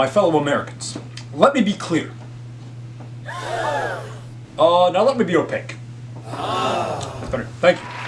my fellow Americans, let me be clear. Uh, now let me be opaque. that's Better. Thank you.